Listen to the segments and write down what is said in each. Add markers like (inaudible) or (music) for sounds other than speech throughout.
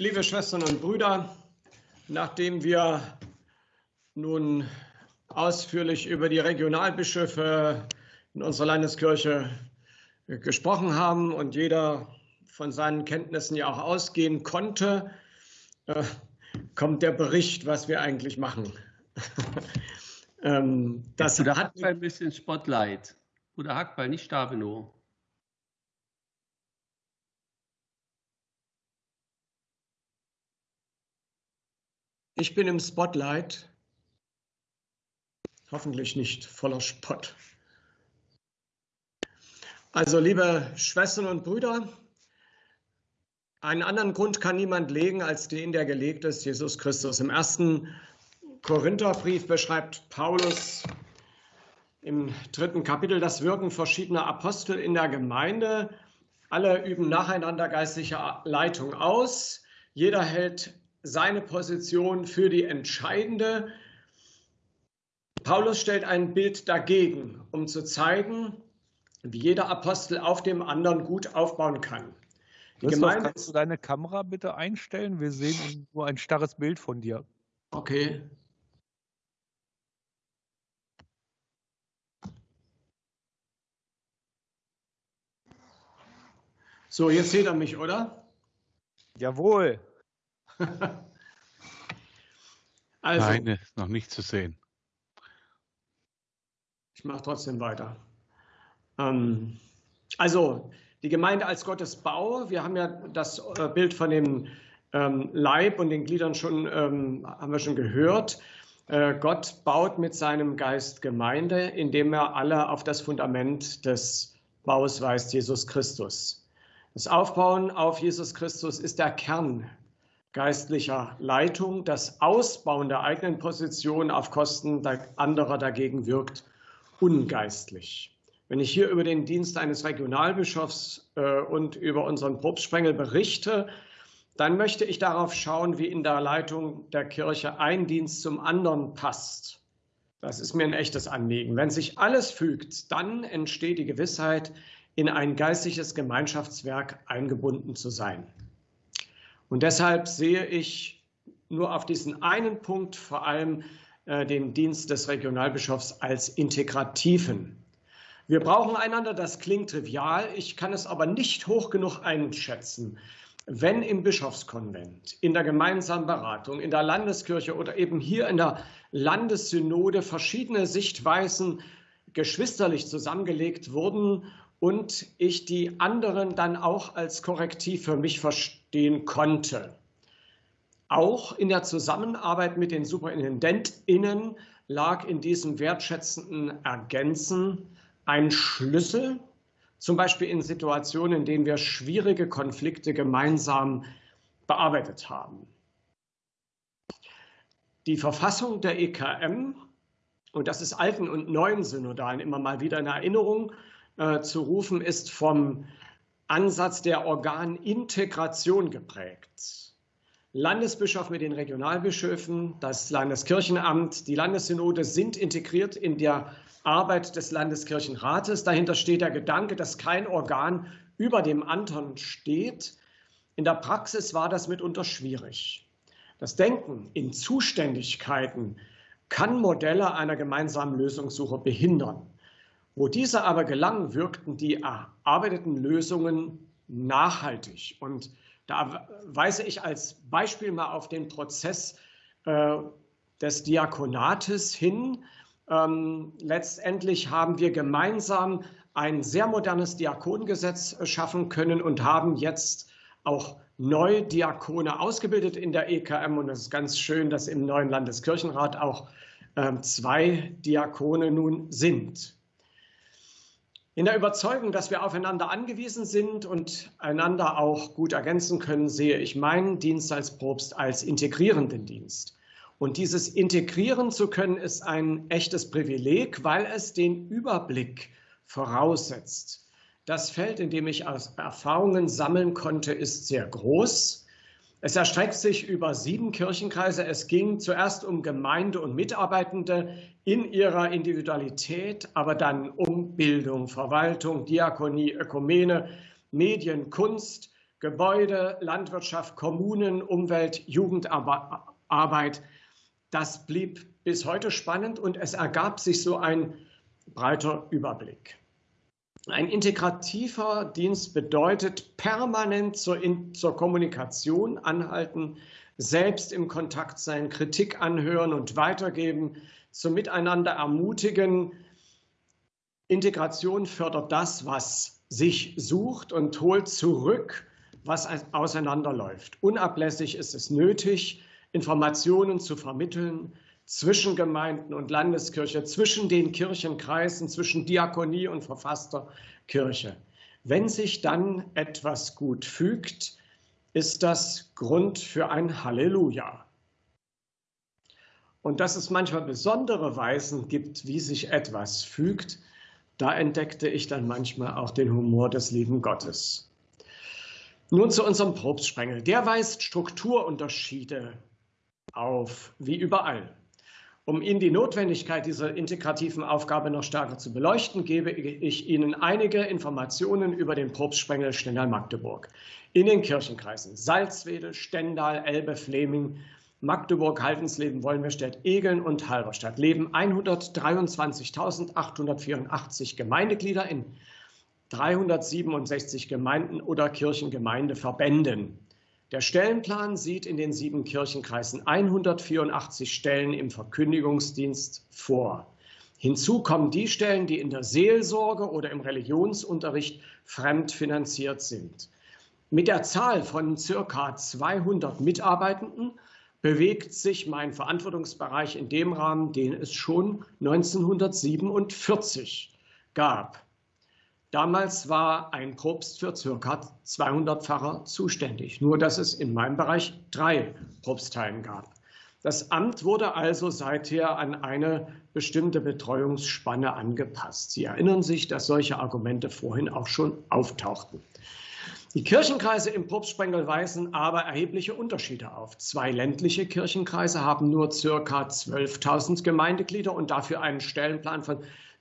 Liebe Schwestern und Brüder, nachdem wir nun ausführlich über die Regionalbischöfe in unserer Landeskirche gesprochen haben und jeder von seinen Kenntnissen ja auch ausgehen konnte, äh, kommt der Bericht, was wir eigentlich machen. (laughs) ähm, das Oder hat ein bisschen Spotlight. Oder Hackball, nicht Stabenow. Ich bin im Spotlight, hoffentlich nicht voller Spott. Also, liebe Schwestern und Brüder, einen anderen Grund kann niemand legen als den, der gelegt ist, Jesus Christus. Im ersten Korintherbrief beschreibt Paulus im dritten Kapitel das Wirken verschiedener Apostel in der Gemeinde. Alle üben nacheinander geistliche Leitung aus. Jeder hält seine Position für die entscheidende. Paulus stellt ein Bild dagegen, um zu zeigen, wie jeder Apostel auf dem anderen gut aufbauen kann. Die Gemeinde kannst du deine Kamera bitte einstellen? Wir sehen nur ein starres Bild von dir. Okay. So, jetzt seht ihr mich, oder? Jawohl. (laughs) also, Nein, ist noch nicht zu sehen. Ich mache trotzdem weiter. Ähm, also, die Gemeinde als Gottes Bau. Wir haben ja das äh, Bild von dem ähm, Leib und den Gliedern schon, ähm, haben wir schon gehört. Äh, Gott baut mit seinem Geist Gemeinde, indem er alle auf das Fundament des Baus weist, Jesus Christus. Das Aufbauen auf Jesus Christus ist der Kern geistlicher Leitung. Das Ausbauen der eigenen Position auf Kosten anderer dagegen wirkt ungeistlich. Wenn ich hier über den Dienst eines Regionalbischofs äh, und über unseren Propstsprengel berichte, dann möchte ich darauf schauen, wie in der Leitung der Kirche ein Dienst zum anderen passt. Das ist mir ein echtes Anliegen. Wenn sich alles fügt, dann entsteht die Gewissheit, in ein geistliches Gemeinschaftswerk eingebunden zu sein. Und deshalb sehe ich nur auf diesen einen Punkt vor allem äh, den Dienst des Regionalbischofs als integrativen. Wir brauchen einander, das klingt trivial, ich kann es aber nicht hoch genug einschätzen. Wenn im Bischofskonvent, in der gemeinsamen Beratung, in der Landeskirche oder eben hier in der Landessynode verschiedene Sichtweisen geschwisterlich zusammengelegt wurden und ich die anderen dann auch als Korrektiv für mich verstehen konnte. Auch in der Zusammenarbeit mit den SuperintendentInnen lag in diesem wertschätzenden Ergänzen ein Schlüssel, zum Beispiel in Situationen, in denen wir schwierige Konflikte gemeinsam bearbeitet haben. Die Verfassung der EKM, und das ist alten und neuen Synodalen immer mal wieder in Erinnerung, äh, zu rufen, ist vom Ansatz der Organintegration geprägt. Landesbischof mit den Regionalbischöfen, das Landeskirchenamt, die Landessynode sind integriert in der Arbeit des Landeskirchenrates. Dahinter steht der Gedanke, dass kein Organ über dem anderen steht. In der Praxis war das mitunter schwierig. Das Denken in Zuständigkeiten kann Modelle einer gemeinsamen Lösungssuche behindern. Wo diese aber gelangen, wirkten die erarbeiteten Lösungen nachhaltig. Und da weise ich als Beispiel mal auf den Prozess äh, des Diakonates hin. Ähm, letztendlich haben wir gemeinsam ein sehr modernes Diakonengesetz schaffen können und haben jetzt auch neu Diakone ausgebildet in der EKM. Und es ist ganz schön, dass im neuen Landeskirchenrat auch äh, zwei Diakone nun sind. In der Überzeugung, dass wir aufeinander angewiesen sind und einander auch gut ergänzen können, sehe ich meinen Dienst als Propst als integrierenden Dienst. Und dieses integrieren zu können, ist ein echtes Privileg, weil es den Überblick voraussetzt. Das Feld, in dem ich Erfahrungen sammeln konnte, ist sehr groß. Es erstreckt sich über sieben Kirchenkreise. Es ging zuerst um Gemeinde und Mitarbeitende in ihrer Individualität, aber dann um Bildung, Verwaltung, Diakonie, Ökumene, Medien, Kunst, Gebäude, Landwirtschaft, Kommunen, Umwelt, Jugendarbeit. Das blieb bis heute spannend und es ergab sich so ein breiter Überblick. Ein integrativer Dienst bedeutet permanent zur, in, zur Kommunikation anhalten, selbst im Kontakt sein, Kritik anhören und weitergeben, zum Miteinander ermutigen. Integration fördert das, was sich sucht und holt zurück, was auseinanderläuft. Unablässig ist es nötig, Informationen zu vermitteln zwischen Gemeinden und Landeskirche, zwischen den Kirchenkreisen, zwischen Diakonie und verfasster Kirche. Wenn sich dann etwas gut fügt, ist das Grund für ein Halleluja. Und dass es manchmal besondere Weisen gibt, wie sich etwas fügt, da entdeckte ich dann manchmal auch den Humor des lieben Gottes. Nun zu unserem Propstsprengel. Der weist Strukturunterschiede auf, wie überall. Um Ihnen die Notwendigkeit dieser integrativen Aufgabe noch stärker zu beleuchten, gebe ich Ihnen einige Informationen über den Propstsprengel Stendal-Magdeburg. In den Kirchenkreisen Salzwedel, Stendal, Elbe, Fleming, Magdeburg, Haltensleben, Wollenbergstedt, Egeln und Halberstadt leben 123.884 Gemeindeglieder in 367 Gemeinden oder Kirchengemeindeverbänden. Der Stellenplan sieht in den sieben Kirchenkreisen 184 Stellen im Verkündigungsdienst vor. Hinzu kommen die Stellen, die in der Seelsorge oder im Religionsunterricht fremdfinanziert sind. Mit der Zahl von circa 200 Mitarbeitenden bewegt sich mein Verantwortungsbereich in dem Rahmen, den es schon 1947 gab. Damals war ein Propst für circa 200 Pfarrer zuständig, nur dass es in meinem Bereich drei Propstheien gab. Das Amt wurde also seither an eine bestimmte Betreuungsspanne angepasst. Sie erinnern sich, dass solche Argumente vorhin auch schon auftauchten. Die Kirchenkreise im Propstsprengel weisen aber erhebliche Unterschiede auf. Zwei ländliche Kirchenkreise haben nur circa 12.000 Gemeindeglieder und dafür einen Stellenplan von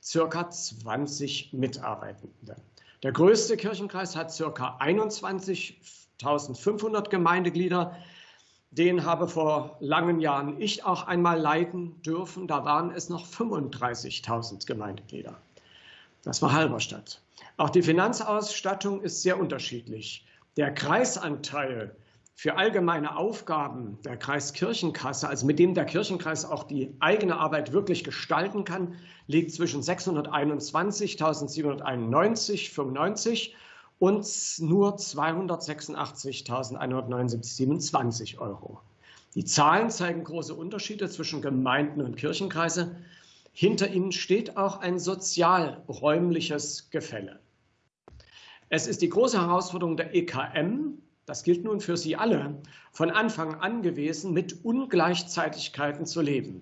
circa 20 Mitarbeitende. Der größte Kirchenkreis hat circa 21.500 Gemeindeglieder. Den habe vor langen Jahren ich auch einmal leiten dürfen. Da waren es noch 35.000 Gemeindeglieder. Das war Halberstadt. Auch die Finanzausstattung ist sehr unterschiedlich. Der Kreisanteil für allgemeine Aufgaben der Kreiskirchenkasse, also mit dem der Kirchenkreis auch die eigene Arbeit wirklich gestalten kann, liegt zwischen 621.791,95 und nur 286.179,27 Euro. Die Zahlen zeigen große Unterschiede zwischen Gemeinden und Kirchenkreise. Hinter ihnen steht auch ein sozialräumliches Gefälle. Es ist die große Herausforderung der EKM, das gilt nun für Sie alle, von Anfang an gewesen, mit Ungleichzeitigkeiten zu leben.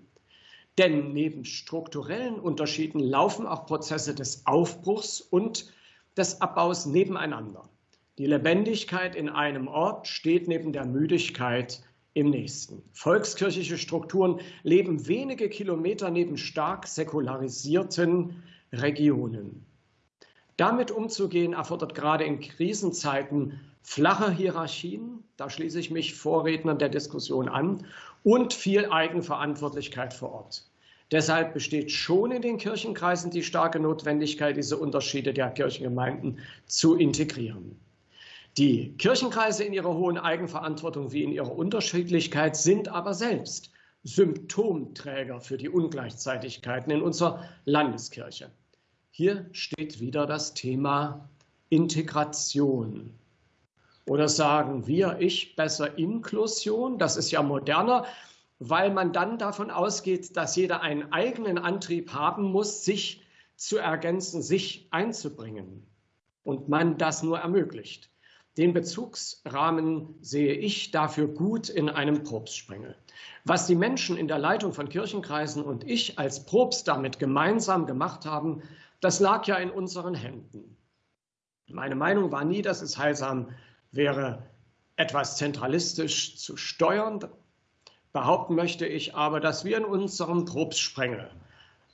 Denn neben strukturellen Unterschieden laufen auch Prozesse des Aufbruchs und des Abbaus nebeneinander. Die Lebendigkeit in einem Ort steht neben der Müdigkeit im nächsten. Volkskirchliche Strukturen leben wenige Kilometer neben stark säkularisierten Regionen. Damit umzugehen erfordert gerade in Krisenzeiten flache Hierarchien, da schließe ich mich Vorrednern der Diskussion an, und viel Eigenverantwortlichkeit vor Ort. Deshalb besteht schon in den Kirchenkreisen die starke Notwendigkeit, diese Unterschiede der Kirchengemeinden zu integrieren. Die Kirchenkreise in ihrer hohen Eigenverantwortung wie in ihrer Unterschiedlichkeit sind aber selbst Symptomträger für die Ungleichzeitigkeiten in unserer Landeskirche. Hier steht wieder das Thema Integration. Oder sagen wir, ich besser Inklusion, das ist ja moderner, weil man dann davon ausgeht, dass jeder einen eigenen Antrieb haben muss, sich zu ergänzen, sich einzubringen und man das nur ermöglicht. Den Bezugsrahmen sehe ich dafür gut in einem Propstsprengel. Was die Menschen in der Leitung von Kirchenkreisen und ich als Propst damit gemeinsam gemacht haben, das lag ja in unseren Händen. Meine Meinung war nie, dass es heilsam wäre, etwas zentralistisch zu steuern. Behaupten möchte ich aber, dass wir in unserem Propstsprengel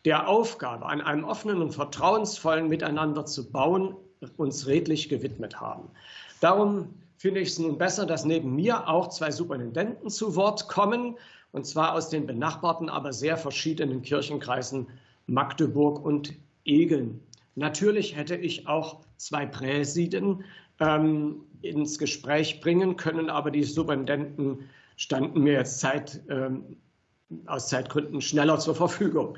der Aufgabe, an einem offenen und vertrauensvollen Miteinander zu bauen, uns redlich gewidmet haben. Darum finde ich es nun besser, dass neben mir auch zwei Superintendenten zu Wort kommen, und zwar aus den benachbarten, aber sehr verschiedenen Kirchenkreisen Magdeburg und Egeln. Natürlich hätte ich auch zwei Präsiden ähm, ins Gespräch bringen können, aber die Superintendenten standen mir jetzt Zeit, ähm, aus Zeitgründen schneller zur Verfügung.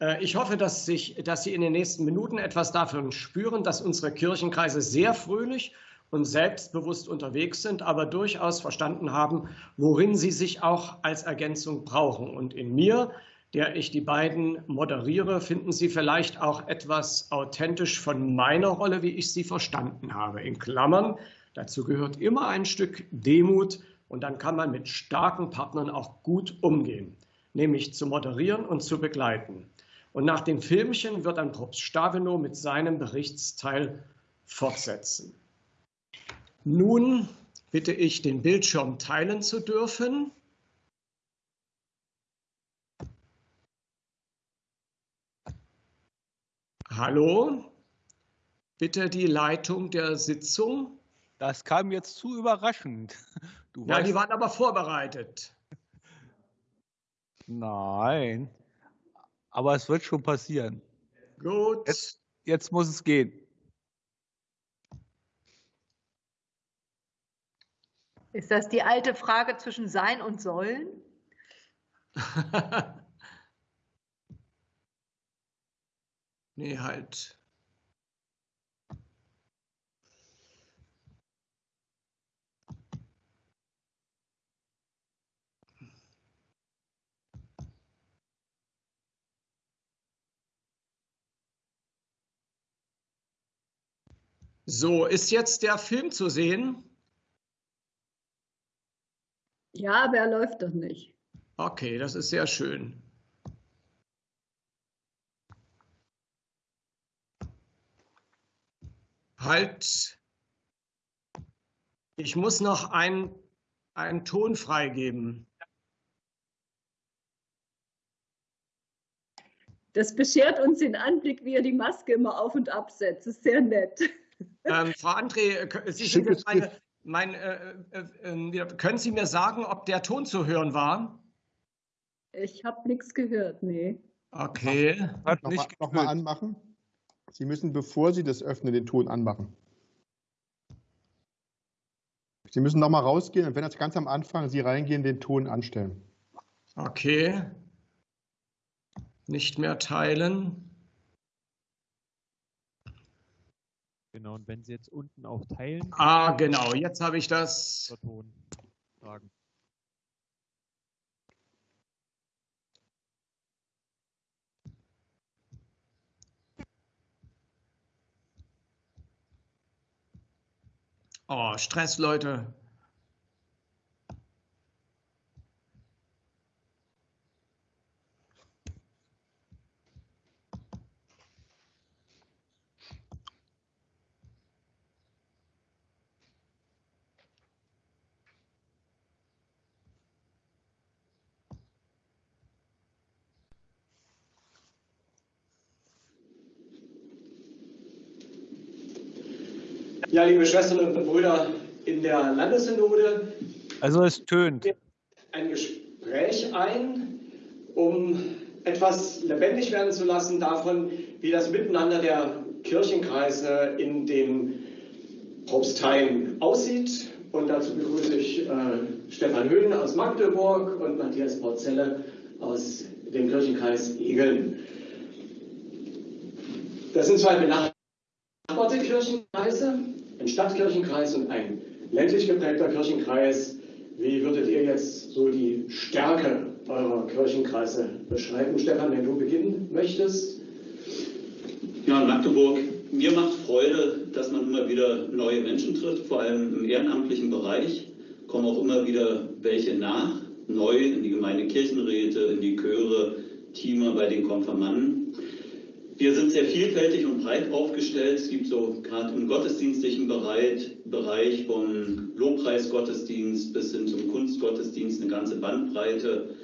Äh, ich hoffe, dass, sich, dass Sie in den nächsten Minuten etwas davon spüren, dass unsere Kirchenkreise sehr fröhlich und selbstbewusst unterwegs sind, aber durchaus verstanden haben, worin sie sich auch als Ergänzung brauchen. Und in mir, der ich die beiden moderiere, finden Sie vielleicht auch etwas authentisch von meiner Rolle, wie ich sie verstanden habe. In Klammern, dazu gehört immer ein Stück Demut und dann kann man mit starken Partnern auch gut umgehen, nämlich zu moderieren und zu begleiten. Und nach dem Filmchen wird dann Propst Stavenow mit seinem Berichtsteil fortsetzen. Nun bitte ich, den Bildschirm teilen zu dürfen. Hallo, bitte die Leitung der Sitzung. Das kam jetzt zu überraschend. Du ja, die waren aber vorbereitet. Nein, aber es wird schon passieren. Gut. Jetzt, jetzt muss es gehen. Ist das die alte Frage zwischen Sein und Sollen? (laughs) nee, halt. So, ist jetzt der Film zu sehen? Ja, aber er läuft doch nicht. Okay, das ist sehr schön. Halt. Ich muss noch einen Ton freigeben. Das beschert uns den Anblick, wie er die Maske immer auf und absetzt. Das ist sehr nett. Ähm, Frau André, Sie sind jetzt meine, mein, äh, äh, äh, können Sie mir sagen, ob der Ton zu hören war? Ich habe nichts gehört, nee. Okay. Nochmal noch mal anmachen. Sie müssen, bevor Sie das öffnen, den Ton anmachen. Sie müssen nochmal rausgehen und wenn das ganz am Anfang Sie reingehen, den Ton anstellen. Okay. Nicht mehr teilen. Genau, und wenn Sie jetzt unten auf Teilen. Ah, genau, jetzt habe ich das. Sagen. Oh, Stress, Leute. Ja, liebe Schwestern und Brüder in der Landessynode. Also es tönt. Ein Gespräch ein, um etwas lebendig werden zu lassen davon, wie das Miteinander der Kirchenkreise in den Propsteien aussieht. Und dazu begrüße ich äh, Stefan Höhn aus Magdeburg und Matthias Porzelle aus dem Kirchenkreis Egeln. Das sind zwei benachbarte Kirchenkreise ein Stadtkirchenkreis und ein ländlich geprägter Kirchenkreis. Wie würdet ihr jetzt so die Stärke eurer Kirchenkreise beschreiben? Stefan, wenn du beginnen möchtest. Ja, Magdeburg, mir macht Freude, dass man immer wieder neue Menschen trifft, vor allem im ehrenamtlichen Bereich. Kommen auch immer wieder welche nach, neu in die Gemeindekirchenräte, in die Chöre, Teamer bei den Konfirmanden. Wir sind sehr vielfältig und breit aufgestellt. Es gibt so gerade im gottesdienstlichen Bereich, Bereich vom Lobpreisgottesdienst bis hin zum Kunstgottesdienst eine ganze Bandbreite.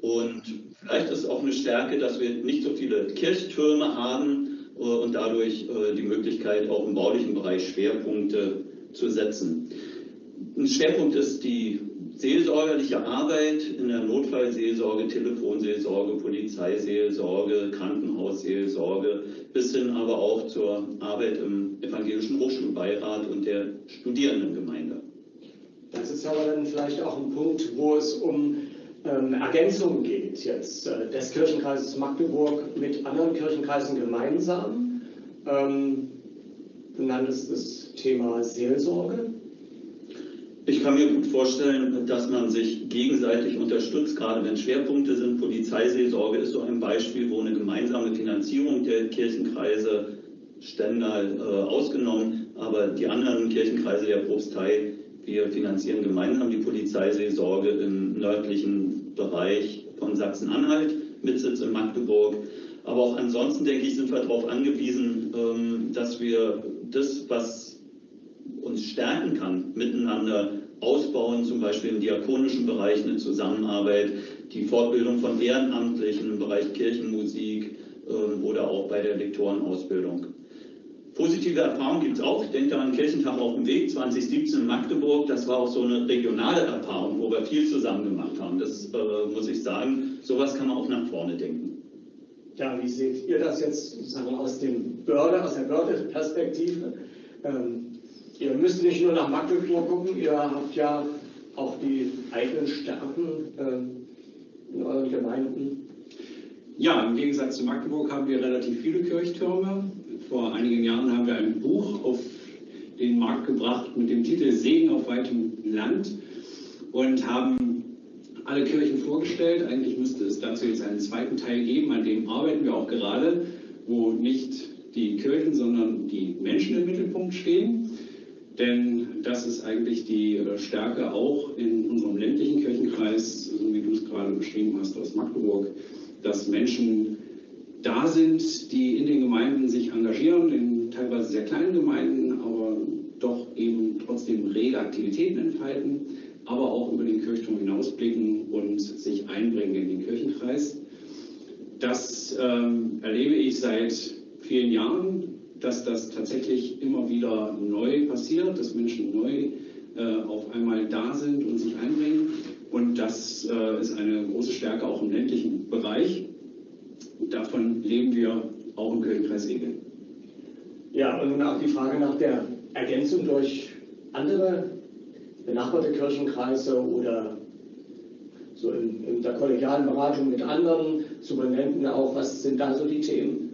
Und vielleicht ist auch eine Stärke, dass wir nicht so viele Kirchtürme haben äh, und dadurch äh, die Möglichkeit, auch im baulichen Bereich Schwerpunkte zu setzen. ein Schwerpunkt ist die seelsorgerliche Arbeit in der Notfallseelsorge, Telefonseelsorge, Polizeiseelsorge, Krankenhausseelsorge, bis hin aber auch zur Arbeit im Evangelischen Hochschulbeirat und der Studierendengemeinde. Das ist aber dann vielleicht auch ein Punkt, wo es um ähm, Ergänzungen geht jetzt äh, des Kirchenkreises Magdeburg mit anderen Kirchenkreisen gemeinsam. Ähm, du nanntest das Thema Seelsorge. Ich kann mir gut vorstellen, dass man sich gegenseitig unterstützt, gerade wenn Schwerpunkte sind. Polizeiseelsorge ist so ein Beispiel, wo eine gemeinsame Finanzierung der Kirchenkreise Stendal äh, ausgenommen, aber die anderen Kirchenkreise der Propstei, wir finanzieren gemeinsam die Polizeiseelsorge im nördlichen Bereich von Sachsen-Anhalt mit Sitz in Magdeburg. Aber auch ansonsten, denke ich, sind wir darauf angewiesen, ähm, dass wir das, was uns stärken kann, miteinander ausbauen, zum Beispiel im diakonischen Bereich eine Zusammenarbeit, die Fortbildung von Ehrenamtlichen im Bereich Kirchenmusik äh, oder auch bei der Lektorenausbildung. Positive Erfahrungen gibt es auch. Ich denke an Kirchentag auf dem Weg 2017 in Magdeburg. Das war auch so eine regionale Erfahrung, wo wir viel zusammen gemacht haben. Das äh, muss ich sagen. Sowas kann man auch nach vorne denken. Ja, wie seht ihr das jetzt sozusagen aus, dem Börde, aus der Börde-Perspektive? Ähm, ihr müsst nicht nur nach Magdeburg gucken, ihr habt ja auch die eigenen Stärken äh, in euren Gemeinden. Ja, im Gegensatz zu Magdeburg haben wir relativ viele Kirchtürme. Vor einigen Jahren haben wir ein Buch auf den Markt gebracht mit dem Titel Segen auf weitem Land und haben alle Kirchen vorgestellt. Eigentlich müsste es dazu jetzt einen zweiten Teil geben, an dem arbeiten wir auch gerade, wo nicht die Kirchen, sondern die Menschen im Mittelpunkt stehen. Denn das ist eigentlich die äh, Stärke auch in unserem ländlichen Kirchenkreis, so wie du es gerade beschrieben hast aus Magdeburg, dass Menschen da sind, die in den Gemeinden sich engagieren, in teilweise sehr kleinen Gemeinden, aber doch eben trotzdem rege Aktivitäten entfalten, aber auch über den Kirchturm hinausblicken und sich einbringen in den Kirchenkreis. Das ähm, erlebe ich seit vielen Jahren dass das tatsächlich immer wieder neu passiert, dass Menschen neu äh, auf einmal da sind und sich einbringen. Und das äh, ist eine große Stärke auch im ländlichen Bereich. Davon leben wir auch im Egel. Ja, und auch die Frage nach der Ergänzung durch andere benachbarte Kirchenkreise oder so in, in der kollegialen Beratung mit anderen Superintendenten auch, was sind da so die Themen?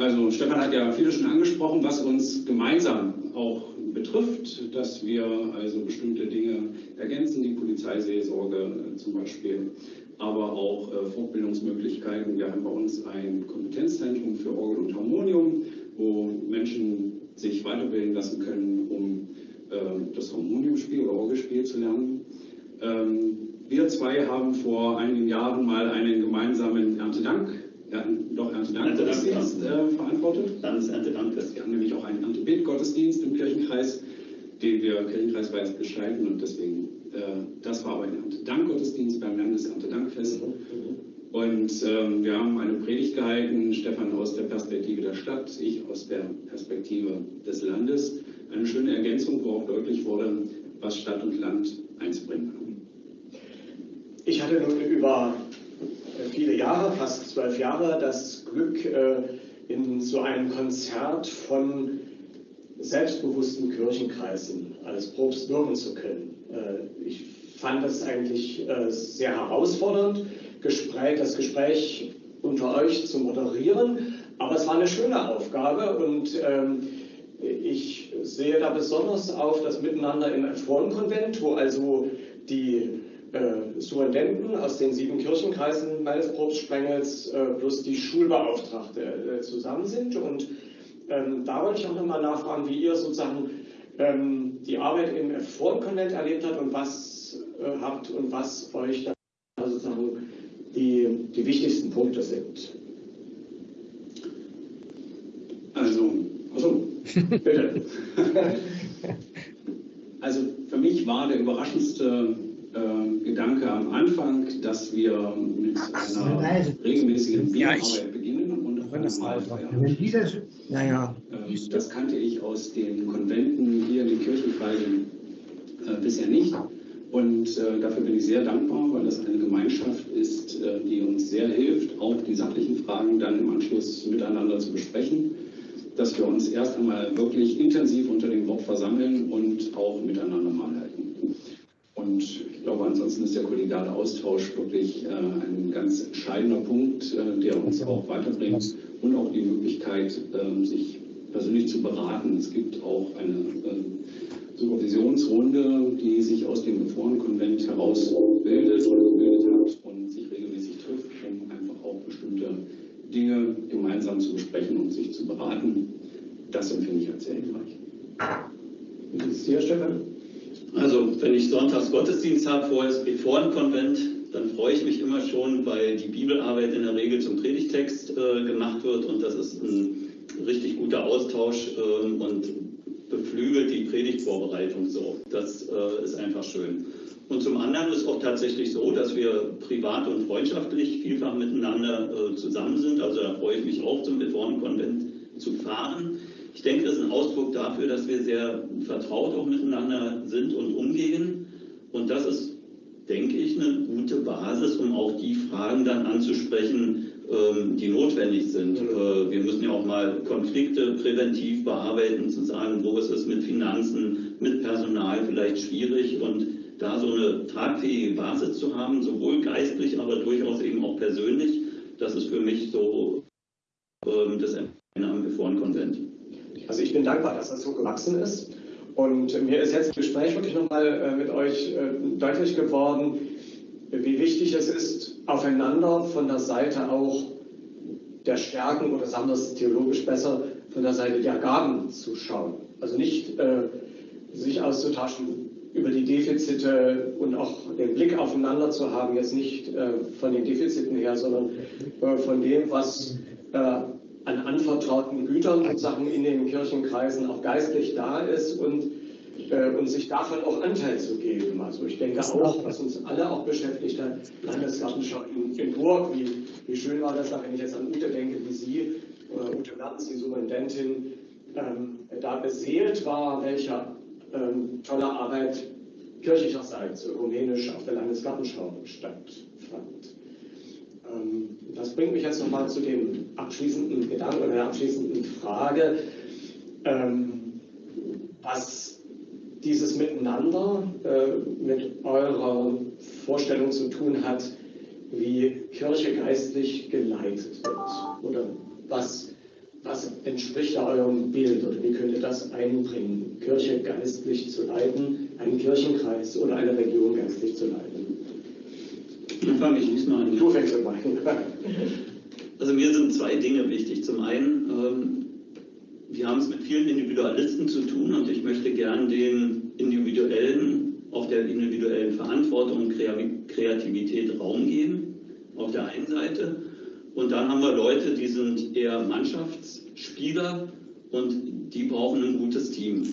Also Stefan hat ja viele schon angesprochen, was uns gemeinsam auch betrifft, dass wir also bestimmte Dinge ergänzen, die Polizeiseelsorge zum Beispiel, aber auch äh, Fortbildungsmöglichkeiten. Wir haben bei uns ein Kompetenzzentrum für Orgel und Harmonium, wo Menschen sich weiterbilden lassen können, um äh, das Harmoniumspiel oder Orgelspiel zu lernen. Ähm, wir zwei haben vor einigen Jahren mal einen gemeinsamen Erntedank ja, doch Erntedankgottesdienst äh, verantwortet. Landeserntedankfest. Wir haben nämlich auch einen Erntebetgottesdienst im Kirchenkreis, den wir kirchenkreisweit gestalten und deswegen, äh, das war aber ein Erntedankgottesdienst beim Landeserntedankfest. Mhm. Und ähm, wir haben eine Predigt gehalten, Stefan aus der Perspektive der Stadt, ich aus der Perspektive des Landes. Eine schöne Ergänzung, wo auch deutlich wurde, was Stadt und Land eins bringen kann. Ich hatte nun über viele Jahre, fast zwölf Jahre, das Glück, äh, in so einem Konzert von selbstbewussten Kirchenkreisen als Propst wirken zu können. Äh, ich fand das eigentlich äh, sehr herausfordernd, das Gespräch unter euch zu moderieren, aber es war eine schöne Aufgabe und ähm, ich sehe da besonders auf das Miteinander im Frauenkonvent, wo also die äh, Superintendenten aus den sieben Kirchenkreisen meines Propstsprengels äh, plus die Schulbeauftragte äh, zusammen sind. Und ähm, da wollte ich auch nochmal nachfragen, wie ihr sozusagen ähm, die Arbeit im Forenkonvent erlebt habt und was äh, habt und was euch da sozusagen die, die wichtigsten Punkte sind. Also, also bitte. (laughs) also für mich war der überraschendste äh, Gedanke am Anfang, dass wir mit einer regelmäßigen Bierarbeit beginnen und auf einer Mahlfeier. Naja. Äh, das kannte ich aus den Konventen hier in den Kirchenkreisen äh, bisher nicht. Und äh, dafür bin ich sehr dankbar, weil das eine Gemeinschaft ist, äh, die uns sehr hilft, auch die sachlichen Fragen dann im Anschluss miteinander zu besprechen. Dass wir uns erst einmal wirklich intensiv unter dem Wort versammeln und auch miteinander mal halten. Und ich glaube, ansonsten ist der kollegiale Austausch wirklich äh, ein ganz entscheidender Punkt, äh, der uns auch weiterbringt und auch die Möglichkeit, äh, sich persönlich zu beraten. Es gibt auch eine äh, Supervisionsrunde, die sich aus dem Reformkonvent heraus bildet oder gebildet hat und sich regelmäßig trifft, um einfach auch bestimmte Dinge gemeinsam zu besprechen und sich zu beraten. Das empfinde ich als sehr hilfreich. Ist hier, Stefan? Also, wenn ich sonntags Gottesdienst habe vor das Reformkonvent, dann freue ich mich immer schon, weil die Bibelarbeit in der Regel zum Predigtext äh, gemacht wird und das ist ein richtig guter Austausch äh, und beflügelt die Predigtvorbereitung so. Das äh, ist einfach schön. Und zum anderen ist auch tatsächlich so, dass wir privat und freundschaftlich vielfach miteinander äh, zusammen sind. Also da freue ich mich auch zum Reformkonvent zu fahren. Ich denke, das ist ein Ausdruck dafür, dass wir sehr vertraut auch miteinander sind und umgehen. Und das ist, denke ich, eine gute Basis, um auch die Fragen dann anzusprechen, ähm, die notwendig sind. Äh, wir müssen ja auch mal Konflikte präventiv bearbeiten, zu sagen, wo ist es mit Finanzen, mit Personal vielleicht schwierig und da so eine tragfähige Basis zu haben, sowohl geistlich, aber durchaus eben auch persönlich, das ist für mich so ähm, das Ende am Reformkonvent. Also ich bin dankbar, dass das so gewachsen ist. Und mir ist jetzt im Gespräch wirklich nochmal äh, mit euch äh, deutlich geworden, wie wichtig es ist, aufeinander von der Seite auch der Stärken oder sagen wir es theologisch besser, von der Seite der Gaben zu schauen. Also nicht äh, sich auszutauschen über die Defizite und auch den Blick aufeinander zu haben, jetzt nicht äh, von den Defiziten her, sondern äh, von dem, was äh, an anvertrauten Gütern und Sachen in den Kirchenkreisen auch geistlich da ist und äh, und sich davon auch Anteil zu geben. Also ich denke auch, was uns alle auch beschäftigt hat, Landesgartenschau in, in Burg, wie, wie schön war das, wenn ich jetzt an Ute denke, wie sie, äh, Ute Mertens, die Superintendentin, ähm, da beseelt war, welcher ähm, tolle Arbeit kirchlicherseits ökumenisch auf der Landesgartenschau stattfand. Ähm, das bringt mich jetzt nochmal zu dem abschließenden Gedanken oder der abschließenden Frage, ähm, was dieses Miteinander äh, mit eurer Vorstellung zu tun hat, wie Kirche geistlich geleitet wird? Oder was, was entspricht da eurem Bild oder wie könnt ihr das einbringen, Kirche geistlich zu leiten, einen Kirchenkreis oder eine Region geistlich zu leiten? Dann fange ich diesmal an. Du fängst mal an. Also mir sind zwei Dinge wichtig. Zum einen, ähm, wir haben es mit vielen Individualisten zu tun und ich möchte gern den individuellen, auf der individuellen Verantwortung und Kreativität Raum geben, auf der einen Seite. Und dann haben wir Leute, die sind eher Mannschaftsspieler und die brauchen ein gutes Team.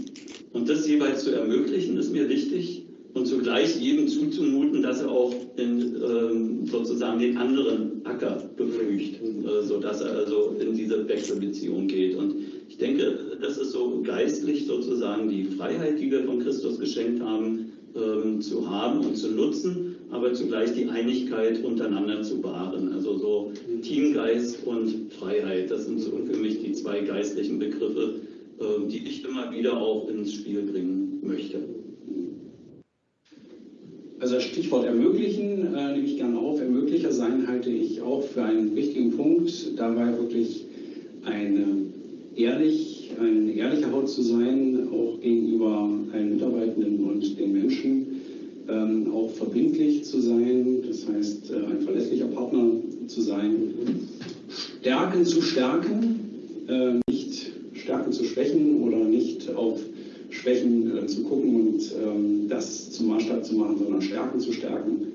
Und das jeweils zu ermöglichen, ist mir wichtig und zugleich jedem zuzumuten, dass er auch in, ähm, sozusagen den anderen Acker beflügt, äh, sodass er also in diese Wechselbeziehung geht. Und ich denke, das ist so geistlich sozusagen die Freiheit, die wir von Christus geschenkt haben, ähm, zu haben und zu nutzen, aber zugleich die Einigkeit untereinander zu wahren. Also so Teamgeist und Freiheit, das sind so für mich die zwei geistlichen Begriffe, äh, die ich immer wieder auch ins Spiel bringen möchte. Also das Stichwort ermöglichen äh, nehme ich gerne auf. Ermöglicher sein halte ich auch für einen wichtigen Punkt, dabei wirklich eine ehrlich, ein ehrlicher Haut zu sein, auch gegenüber allen Mitarbeitenden und den Menschen, ähm, auch verbindlich zu sein, das heißt äh, ein verlässlicher Partner zu sein, Stärken zu stärken, äh, nicht Stärken zu schwächen oder nicht auf Schwächen äh, zu gucken und ähm, das zum Maßstab zu machen, sondern Stärken zu stärken.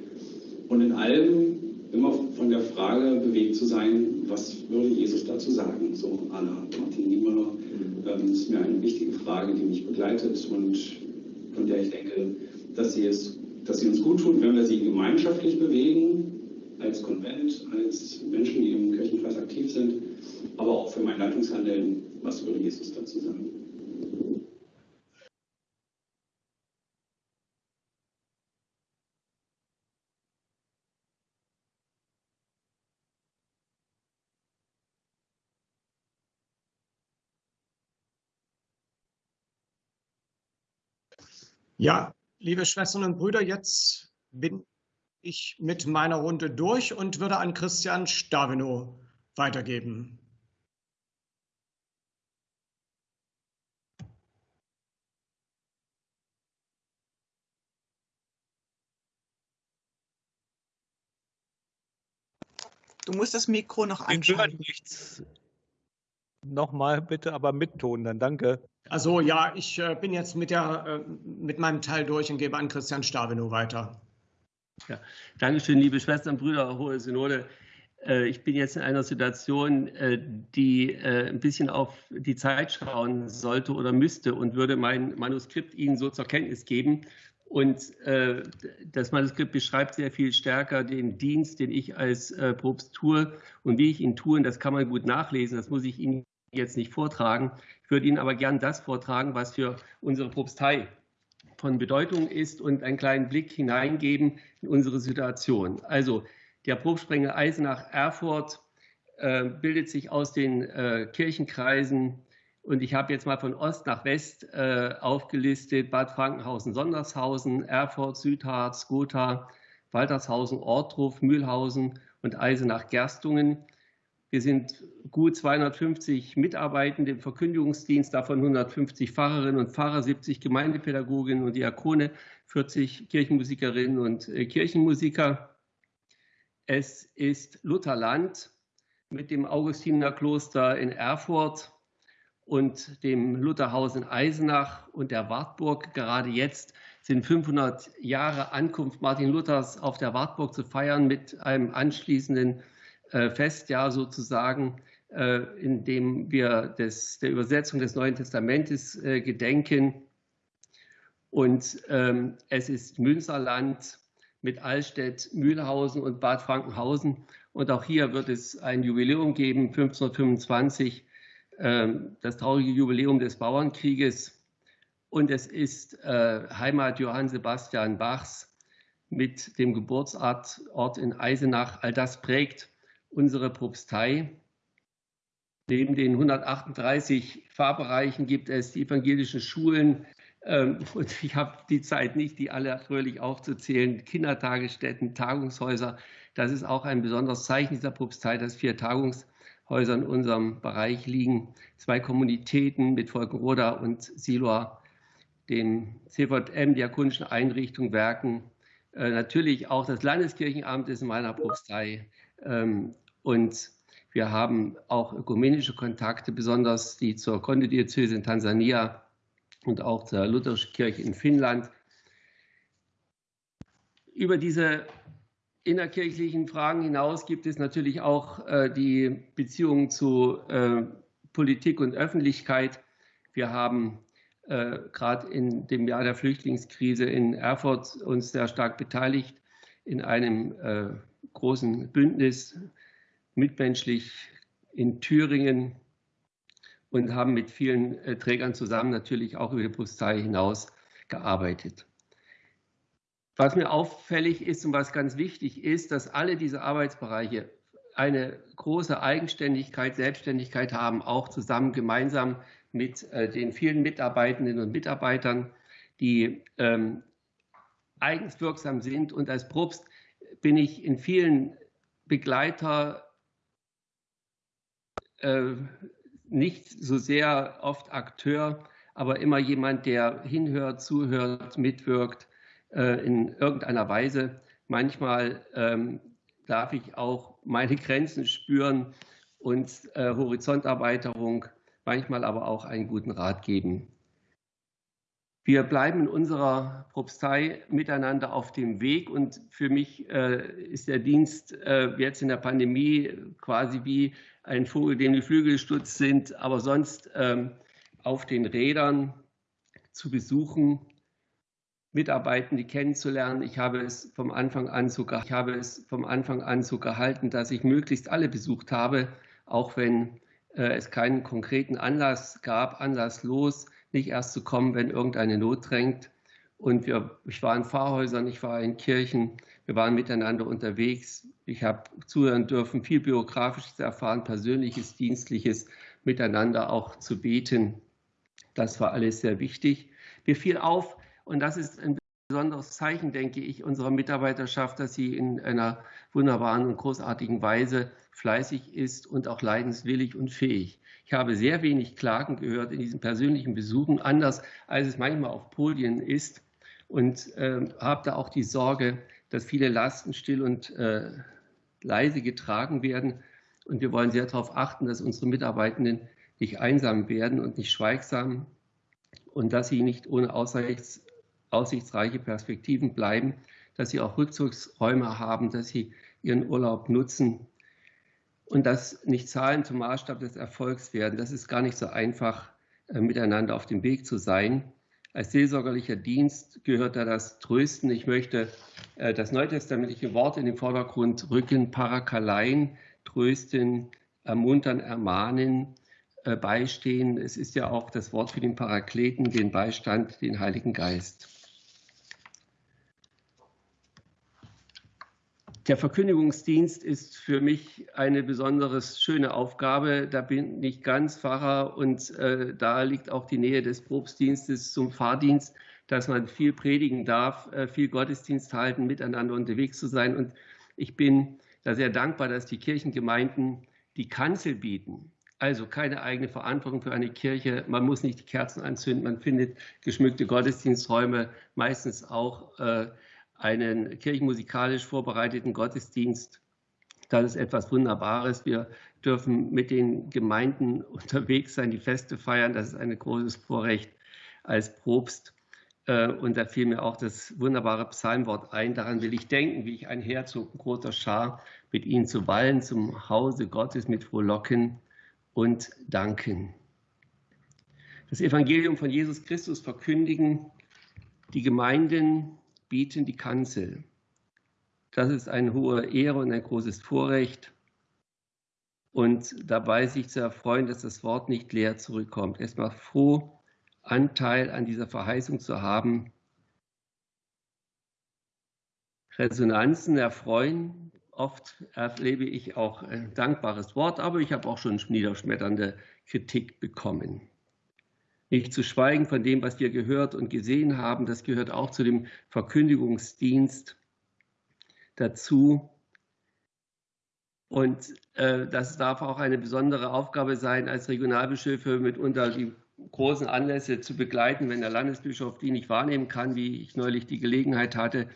Und in allem immer von der Frage bewegt zu sein, was würde Jesus dazu sagen? So Anna Martin Niemöller. Mhm. Ähm, das ist mir eine wichtige Frage, die mich begleitet und von der ich denke, dass sie, es, dass sie uns gut tut, wenn wir sie gemeinschaftlich bewegen, als Konvent, als Menschen, die im Kirchenkreis aktiv sind, aber auch für mein Leitungshandeln, was würde Jesus dazu sagen? Ja, liebe Schwestern und Brüder, jetzt bin ich mit meiner Runde durch und würde an Christian Stavino weitergeben. Du musst das Mikro noch Wir hören anschalten. nichts. Nochmal bitte, aber mit Ton, dann danke. Also ja, ich äh, bin jetzt mit, der, äh, mit meinem Teil durch und gebe an Christian Stavino weiter. Dankeschön, liebe Schwestern, Brüder, Hohe Synode. Äh, Ich bin jetzt in einer Situation, die ein bisschen auf die Zeit schauen sollte oder müsste und würde mein Manuskript Ihnen so zur Kenntnis geben. Und äh, das Manuskript beschreibt sehr viel stärker den Dienst, den ich als äh, Propst tue und wie ich ihn tue. Und das kann man gut nachlesen. Das muss ich Ihnen jetzt nicht vortragen. Ich würde Ihnen aber gern das vortragen, was für unsere Propstei von Bedeutung ist und einen kleinen Blick hineingeben in unsere Situation. Also der Probsprenger Eisenach Erfurt äh, bildet sich aus den äh, Kirchenkreisen und ich habe jetzt mal von Ost nach West äh, aufgelistet Bad Frankenhausen, Sondershausen, Erfurt, Südharz, Gotha, Waltershausen, Ortruf, Mühlhausen und Eisenach Gerstungen. Wir sind gut 250 Mitarbeitende im Verkündigungsdienst, davon 150 Pfarrerinnen und Pfarrer, 70 Gemeindepädagoginnen und Diakone, 40 Kirchenmusikerinnen und äh, Kirchenmusiker. Es ist Lutherland mit dem Augustinerkloster in Erfurt und dem Lutherhaus in Eisenach und der Wartburg. Gerade jetzt sind 500 Jahre Ankunft Martin Luthers auf der Wartburg zu feiern mit einem anschließenden äh, Festjahr sozusagen, äh, in dem wir des, der Übersetzung des Neuen Testamentes äh, gedenken. Und ähm, es ist Münsterland mit Allstedt, Mühlhausen und Bad Frankenhausen. Und auch hier wird es ein Jubiläum geben, 1525, ähm, das traurige Jubiläum des Bauernkrieges. Und es ist äh, Heimat Johann Sebastian Bachs mit dem Geburtsort Ort in Eisenach. All das prägt unsere Propstei. Neben den 138 Pfarrbereichen gibt es die evangelischen Schulen. Ähm, (laughs) und ich habe die Zeit nicht, die alle fröhlich aufzuzählen. Kindertagesstätten, Tagungshäuser. Das ist auch ein besonderes Zeichen dieser Propstei, dass vier Tagungshäuser in unserem Bereich liegen. Zwei Kommunitäten mit Volkenroda und Siloa, dem CVM, diakonischen Einrichtungen, Werken. Äh, natürlich auch das Landeskirchenamt ist in meiner Propstei. Ähm, und wir haben auch ökumenische Kontakte, besonders die zur Kondodiözese in Tansania und auch zur Lutherischen Kirche in Finnland. Über diese innerkirchlichen Fragen hinaus gibt es natürlich auch äh, die Beziehungen zu äh, Politik und Öffentlichkeit. Wir haben äh, gerade in dem Jahr der Flüchtlingskrise in Erfurt uns sehr stark beteiligt in einem äh, großen Bündnis mitmenschlich in Thüringen und haben mit vielen äh, Trägern zusammen natürlich auch über die Postei hinaus gearbeitet. Was mir auffällig ist und was ganz wichtig ist, dass alle diese Arbeitsbereiche eine große Eigenständigkeit, Selbstständigkeit haben, auch zusammen gemeinsam mit äh, den vielen Mitarbeitenden und Mitarbeitern, die ähm, eigens wirksam sind. Und als Propst bin ich in vielen Begleiter äh, nicht so sehr oft Akteur, aber immer jemand, der hinhört, zuhört, mitwirkt äh, in irgendeiner Weise. Manchmal ähm, darf ich auch meine Grenzen spüren und äh, Horizonterweiterung, manchmal aber auch einen guten Rat geben. Wir bleiben in unserer Propstei miteinander auf dem Weg und für mich äh, ist der Dienst äh, jetzt in der Pandemie quasi wie ein Vogel, dem die Flügel gestutzt sind, aber sonst ähm, auf den Rädern zu besuchen, Mitarbeitende kennenzulernen. Ich habe es vom Anfang an so, ich habe es vom Anfang an so gehalten, dass ich möglichst alle besucht habe, auch wenn äh, es keinen konkreten Anlass gab, anlasslos nicht erst zu kommen, wenn irgendeine Not drängt. Und wir, ich war in Pfarrhäusern, ich war in Kirchen, wir waren miteinander unterwegs. Ich habe zuhören dürfen, viel Biografisches erfahren, Persönliches, Dienstliches, miteinander auch zu beten. Das war alles sehr wichtig. Mir fiel auf, Und das ist ein besonderes Zeichen, denke ich, unserer Mitarbeiterschaft, dass sie in einer wunderbaren und großartigen Weise fleißig ist und auch leidenswillig und fähig. Ich habe sehr wenig Klagen gehört in diesen persönlichen Besuchen, anders als es manchmal auf Podien ist und äh, habe da auch die Sorge, dass viele Lasten still und äh, leise getragen werden. Und wir wollen sehr darauf achten, dass unsere Mitarbeitenden nicht einsam werden und nicht schweigsam und dass sie nicht ohne Aussichts, aussichtsreiche Perspektiven bleiben, dass sie auch Rückzugsräume haben, dass sie ihren Urlaub nutzen und dass nicht Zahlen zum Maßstab des Erfolgs werden. Das ist gar nicht so einfach, äh, miteinander auf dem Weg zu sein. Als seelsorgerlicher Dienst gehört da das Trösten. Ich möchte äh, das neutestamentliche Wort in den Vordergrund rücken, Parakalein, trösten, ermuntern, ermahnen, äh, beistehen. Es ist ja auch das Wort für den Parakleten, den Beistand, den Heiligen Geist. Der Verkündigungsdienst ist für mich eine besonders schöne Aufgabe. Da bin ich ganz Pfarrer und äh, da liegt auch die Nähe des Propstdienstes zum Pfarrdienst, dass man viel predigen darf, äh, viel Gottesdienst halten, miteinander unterwegs zu sein. Und ich bin da sehr dankbar, dass die Kirchengemeinden die Kanzel bieten. Also keine eigene Verantwortung für eine Kirche. Man muss nicht die Kerzen anzünden. Man findet geschmückte Gottesdiensträume, meistens auch äh, einen kirchenmusikalisch vorbereiteten Gottesdienst. Das ist etwas Wunderbares. Wir dürfen mit den Gemeinden (laughs) unterwegs sein, die Feste feiern. Das ist ein großes Vorrecht als Propst. Äh, und da fiel mir auch das wunderbare Psalmwort ein. Daran will ich denken, wie ich einherzog, ein großer Schar, mit ihnen zu wallen zum Hause Gottes mit Frohlocken und Danken. Das Evangelium von Jesus Christus verkündigen, die Gemeinden bieten die Kanzel. Das ist eine hohe Ehre und ein großes Vorrecht. Und dabei sich zu erfreuen, dass das Wort nicht leer zurückkommt. Erstmal froh, Anteil an dieser Verheißung zu haben. Resonanzen erfreuen. Oft erlebe ich auch ein dankbares Wort, aber ich habe auch schon niederschmetternde Kritik bekommen. Nicht zu schweigen von dem, was wir gehört und gesehen haben, das gehört auch zu dem Verkündigungsdienst dazu. Und äh, das darf auch eine besondere Aufgabe sein, als Regionalbischöfe mitunter die großen Anlässe zu begleiten, wenn der Landesbischof die nicht wahrnehmen kann, wie ich neulich die Gelegenheit hatte,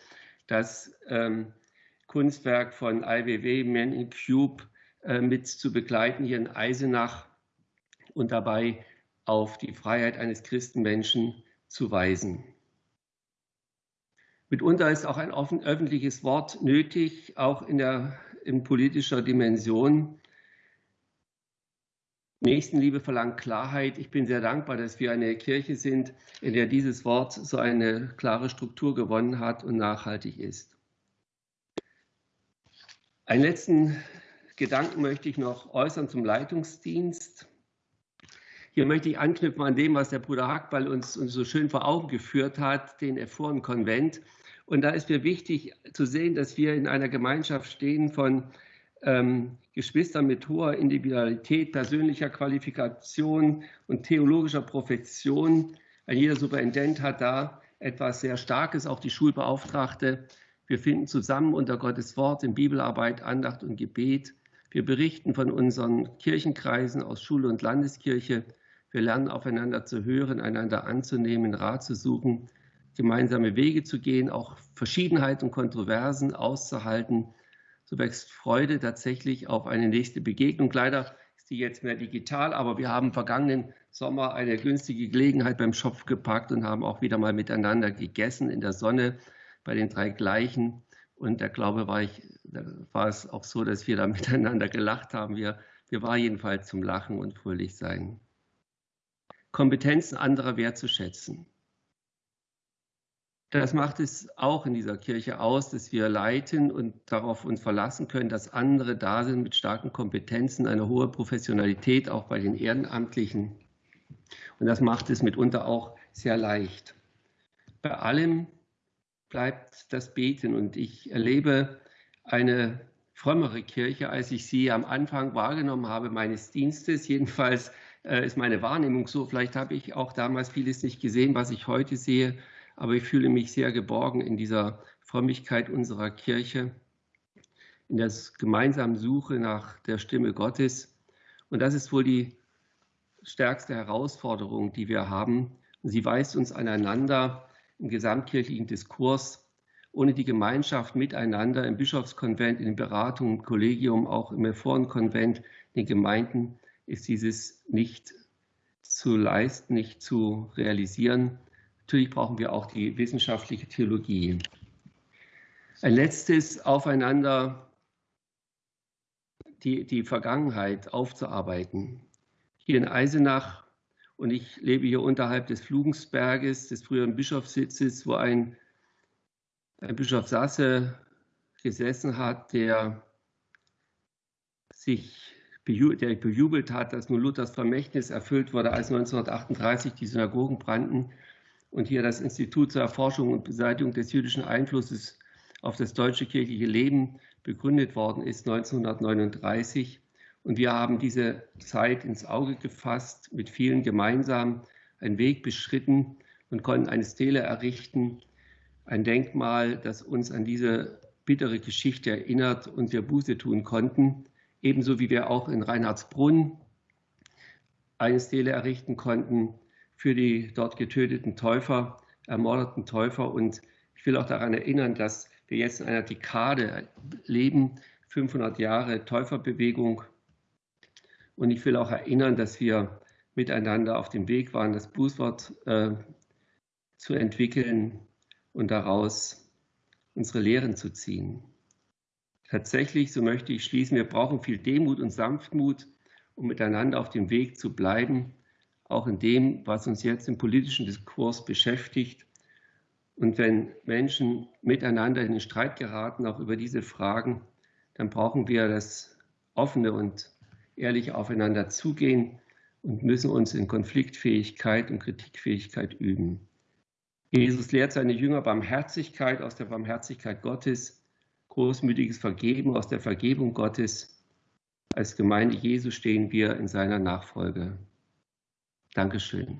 das ähm, Kunstwerk von IWW, Man in Cube, äh, mit zu begleiten hier in Eisenach und dabei auf die Freiheit eines Christenmenschen zu weisen. Mitunter ist auch ein offen, öffentliches Wort nötig, auch in, der, in politischer Dimension. Nächstenliebe verlangt Klarheit. Ich bin sehr dankbar, dass wir eine Kirche sind, in der dieses Wort so eine klare Struktur gewonnen hat und nachhaltig ist. Einen letzten Gedanken möchte ich noch äußern zum Leitungsdienst. Hier möchte ich anknüpfen an dem, was der Bruder Hackball uns, uns so schön vor Augen geführt hat, den Ephoren-Konvent. Und da ist mir wichtig zu sehen, dass wir in einer Gemeinschaft stehen von ähm, Geschwistern mit hoher Individualität, persönlicher Qualifikation und theologischer Profession. Ein jeder Superintendent hat da etwas sehr Starkes, auch die Schulbeauftragte. Wir finden zusammen unter Gottes Wort in Bibelarbeit, Andacht und Gebet. Wir berichten von unseren Kirchenkreisen aus Schule und Landeskirche. Wir lernen aufeinander zu hören, einander anzunehmen, Rat zu suchen, gemeinsame Wege zu gehen, auch Verschiedenheit und Kontroversen auszuhalten. So wächst Freude tatsächlich auf eine nächste Begegnung. Leider ist die jetzt mehr digital, aber wir haben vergangenen Sommer eine günstige Gelegenheit beim Schopf gepackt und haben auch wieder mal miteinander gegessen in der Sonne bei den drei Gleichen. Und da glaube war ich, da war es auch so, dass wir da (laughs) miteinander gelacht haben. Wir, wir waren jedenfalls zum Lachen und fröhlich sein. Kompetenzen anderer wertzuschätzen. Das macht es auch in dieser Kirche aus, dass wir leiten und darauf uns verlassen können, dass andere da sind mit starken Kompetenzen, eine hohe Professionalität, auch bei den Ehrenamtlichen. Und das macht es mitunter auch sehr leicht. Bei allem bleibt das Beten und ich erlebe eine frömmere Kirche, als ich sie am Anfang wahrgenommen habe meines Dienstes. Jedenfalls ist meine Wahrnehmung so. Vielleicht habe ich auch damals vieles nicht gesehen, was ich heute sehe. aber ich fühle mich sehr geborgen in dieser Frömmigkeit unserer Kirche, in der gemeinsamen Suche nach der Stimme Gottes. Und das ist wohl die stärkste Herausforderung, die wir haben. Sie weist uns aneinander im gesamtkirchlichen Diskurs. Ohne die Gemeinschaft miteinander im Bischofskonvent, in den Beratungen, im Kollegium, auch im Reformkonvent, den Gemeinden, ist dieses nicht zu leisten, nicht zu realisieren. Natürlich brauchen wir auch die wissenschaftliche Theologie. Ein letztes Aufeinander, die, die Vergangenheit aufzuarbeiten. Hier in Eisenach, und ich lebe hier unterhalb des Flugensberges, des früheren Bischofssitzes, wo ein, ein Bischof Sasse gesessen hat, der sich der bejubelt hat, dass nun Luthers Vermächtnis erfüllt wurde, als 1938 die Synagogen brannten und hier das Institut zur Erforschung und Beseitigung des jüdischen Einflusses auf das deutsche kirchliche Leben begründet worden ist, 1939. Und wir haben diese Zeit ins Auge gefasst, mit vielen gemeinsam einen Weg beschritten und konnten eine Stele errichten, ein Denkmal, das uns an diese bittere Geschichte erinnert und wir Buße tun konnten ebenso wie wir auch in Reinhardsbrunn eine Stele errichten konnten für die dort getöteten Täufer, ermordeten Täufer. Und ich will auch daran erinnern, dass wir jetzt in einer Dekade leben, 500 Jahre Täuferbewegung. Und ich will auch erinnern, dass wir miteinander auf dem Weg waren, das Bußwort äh, zu entwickeln und daraus unsere Lehren zu ziehen. Tatsächlich, so möchte ich schließen, wir brauchen viel Demut und Sanftmut, um miteinander auf dem Weg zu bleiben, auch in dem, was uns jetzt im politischen Diskurs beschäftigt. Und wenn Menschen miteinander in den Streit geraten, auch über diese Fragen, dann brauchen wir das offene und ehrliche Aufeinander zugehen und müssen uns in Konfliktfähigkeit und Kritikfähigkeit üben. Jesus lehrt seine Jünger Barmherzigkeit aus der Barmherzigkeit Gottes großmütiges Vergeben aus der Vergebung Gottes. Als Gemeinde Jesu stehen wir in seiner Nachfolge. Dankeschön.